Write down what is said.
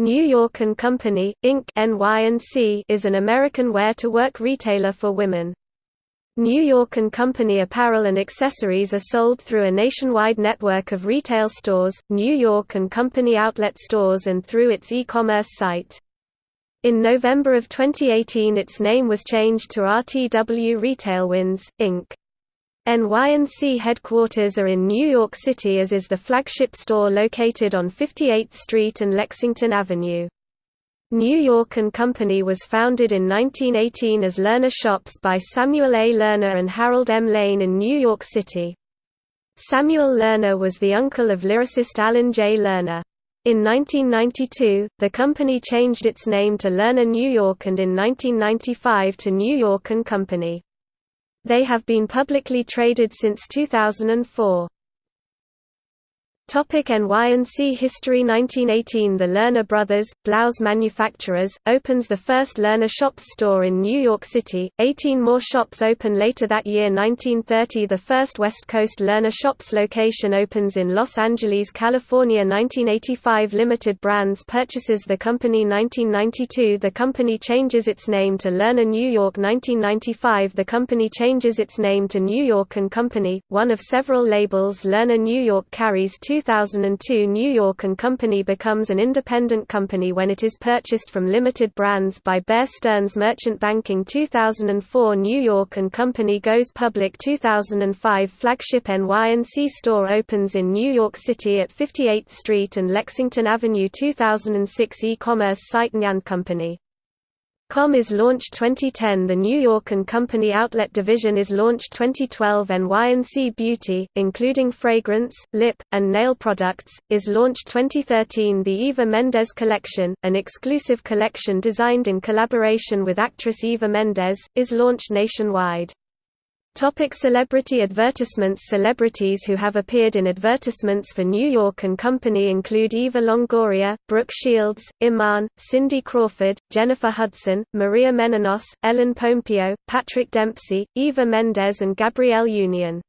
New York Company, Inc. Is an American wear-to-work retailer for women. New York Company apparel and accessories are sold through a nationwide network of retail stores, New York Company outlet stores and through its e-commerce site. In November of 2018 its name was changed to RTW Retailwinds, Inc. NY&C headquarters are in New York City as is the flagship store located on 58th Street and Lexington Avenue. New York Company was founded in 1918 as Lerner Shops by Samuel A. Lerner and Harold M. Lane in New York City. Samuel Lerner was the uncle of lyricist Alan J. Lerner. In 1992, the company changed its name to Lerner New York and in 1995 to New York Company. They have been publicly traded since 2004. Topic NY&C History 1918 The Lerner Brothers, blouse manufacturers, opens the first Lerner Shops store in New York City, 18 more shops open later that year. 1930 The first West Coast Lerner Shops location opens in Los Angeles, California. 1985 Limited Brands purchases the company. 1992 The company changes its name to Lerner New York. 1995 The company changes its name to New York & Company, one of several labels Lerner New York carries two 2002 New York & Company becomes an independent company when it is purchased from Limited Brands by Bear Stearns Merchant Banking 2004 New York & Company goes public 2005 Flagship NY&C store opens in New York City at 58th Street and Lexington Avenue 2006 e-commerce site Nyan Company Com is launched 2010 The New York & Company outlet division is launched 2012 NY&C Beauty, including fragrance, lip, and nail products, is launched 2013 The Eva Mendes Collection, an exclusive collection designed in collaboration with actress Eva Mendes, is launched nationwide. Topic celebrity advertisements Celebrities who have appeared in advertisements for New York & Company include Eva Longoria, Brooke Shields, Iman, Cindy Crawford, Jennifer Hudson, Maria Menounos, Ellen Pompeo, Patrick Dempsey, Eva Mendes and Gabrielle Union.